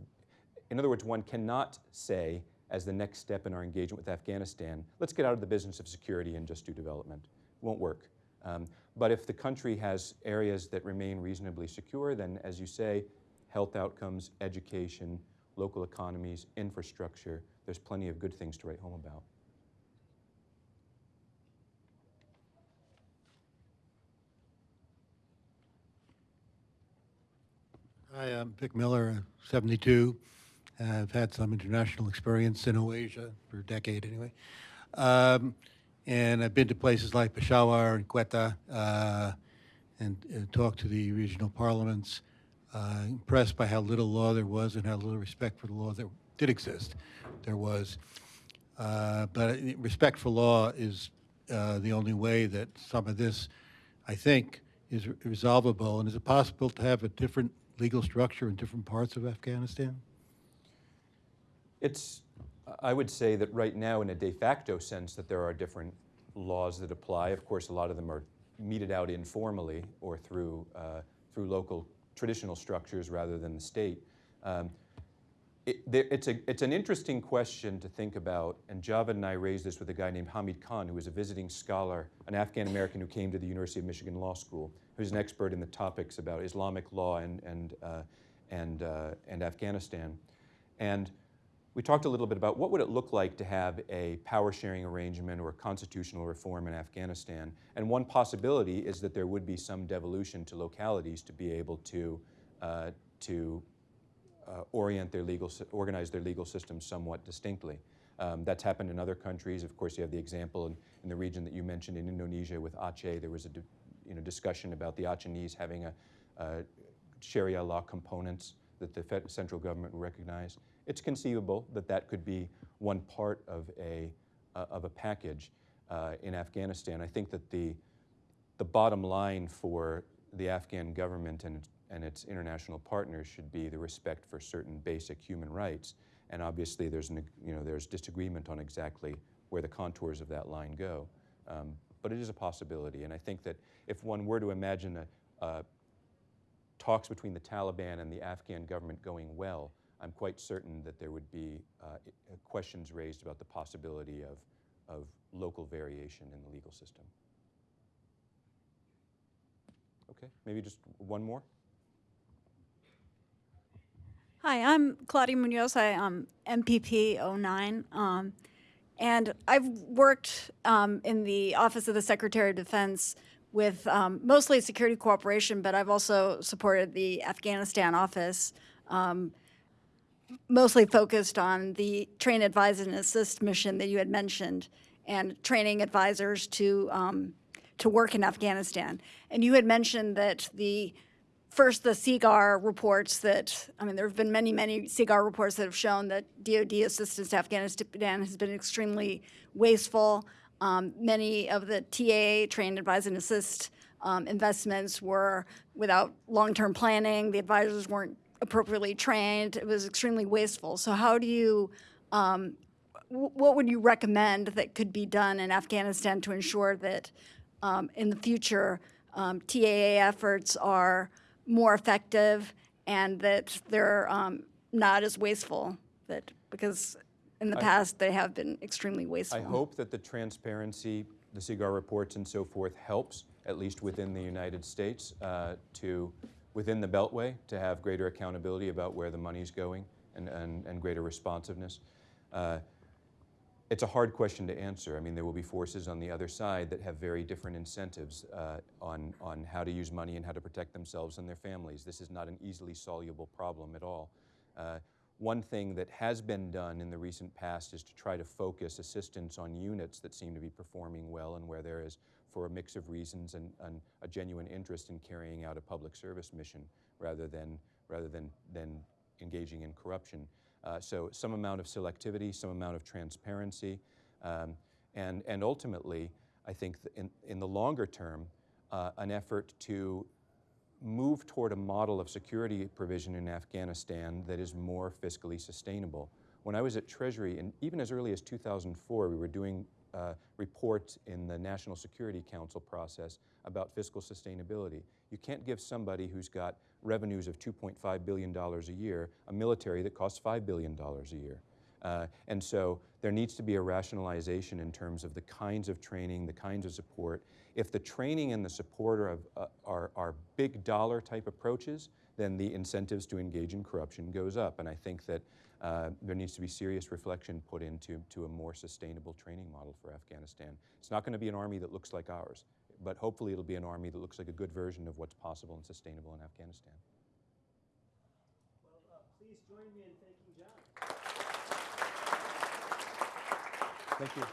in other words, one cannot say as the next step in our engagement with Afghanistan, let's get out of the business of security and just do development. Won't work. Um, but if the country has areas that remain reasonably secure, then as you say, health outcomes, education, local economies, infrastructure, there's plenty of good things to write home about. Hi, I'm Vic Miller, 72. I've had some international experience in Oasia for a decade anyway. Um, and I've been to places like Peshawar and Quetta uh, and, and talked to the regional parliaments. Uh, impressed by how little law there was and how little respect for the law that did exist. There was. Uh, but uh, respect for law is uh, the only way that some of this, I think, is resolvable. And is it possible to have a different legal structure in different parts of Afghanistan? It's, I would say that right now, in a de facto sense, that there are different laws that apply. Of course, a lot of them are meted out informally or through, uh, through local traditional structures rather than the state. Um, there, it's, a, it's an interesting question to think about, and Javed and I raised this with a guy named Hamid Khan, who was a visiting scholar, an Afghan American who came to the University of Michigan Law School, who's an expert in the topics about Islamic law and, and, uh, and, uh, and Afghanistan. And we talked a little bit about what would it look like to have a power sharing arrangement or constitutional reform in Afghanistan. And one possibility is that there would be some devolution to localities to be able to, uh, to uh, orient their legal, organize their legal systems somewhat distinctly. Um, that's happened in other countries. Of course, you have the example in, in the region that you mentioned in Indonesia with Aceh. There was a you know, discussion about the Acehnese having a, Sharia law components that the central government recognized. It's conceivable that that could be one part of a, uh, of a package uh, in Afghanistan. I think that the, the bottom line for the Afghan government and and its international partners should be the respect for certain basic human rights. And obviously, there's, an, you know, there's disagreement on exactly where the contours of that line go. Um, but it is a possibility. And I think that if one were to imagine a, a talks between the Taliban and the Afghan government going well, I'm quite certain that there would be uh, questions raised about the possibility of, of local variation in the legal system. Okay, maybe just one more? Hi, I'm Claudia Munoz. I am MPP 09. Um, and I've worked um, in the Office of the Secretary of Defense with um, mostly security cooperation, but I've also supported the Afghanistan office, um, mostly focused on the train, advise, and assist mission that you had mentioned, and training advisors to um, to work in Afghanistan. And you had mentioned that the first the SIGAR reports that I mean there have been many many SIGAR reports that have shown that DoD assistance to Afghanistan has been extremely wasteful. Um, many of the TAA trained advise and assist um, investments were without long-term planning. The advisors weren't appropriately trained. It was extremely wasteful. So how do you um, what would you recommend that could be done in Afghanistan to ensure that um, in the future um, TAA efforts are more effective and that they're um, not as wasteful? That because in the past they have been extremely wasteful. I hope that the transparency, the SIGAR reports and so forth helps, at least within the United States, uh, to, within the Beltway, to have greater accountability about where the money's going and, and, and greater responsiveness. Uh, it's a hard question to answer. I mean, there will be forces on the other side that have very different incentives uh, on, on how to use money and how to protect themselves and their families. This is not an easily soluble problem at all. Uh, one thing that has been done in the recent past is to try to focus assistance on units that seem to be performing well and where there is, for a mix of reasons, and, and a genuine interest in carrying out a public service mission rather than, rather than, than engaging in corruption. Uh, so some amount of selectivity, some amount of transparency, um, and, and ultimately, I think in, in the longer term, uh, an effort to move toward a model of security provision in Afghanistan that is more fiscally sustainable. When I was at Treasury, and even as early as 2004, we were doing uh, reports in the National Security Council process about fiscal sustainability. You can't give somebody who's got revenues of $2.5 billion a year a military that costs $5 billion a year. Uh, and so there needs to be a rationalization in terms of the kinds of training, the kinds of support. If the training and the support are, uh, are, are big dollar type approaches, then the incentives to engage in corruption goes up. And I think that uh, there needs to be serious reflection put into to a more sustainable training model for Afghanistan. It's not going to be an army that looks like ours, but hopefully it'll be an army that looks like a good version of what's possible and sustainable in Afghanistan. Well, uh, please join me in thanking John. Thank you.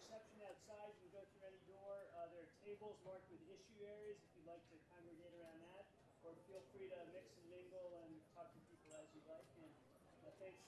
Reception outside, you can go through any door. Uh, there are tables marked with issue areas if you'd like to congregate around that, or feel free to mix and mingle and talk to people as you like. And uh, thanks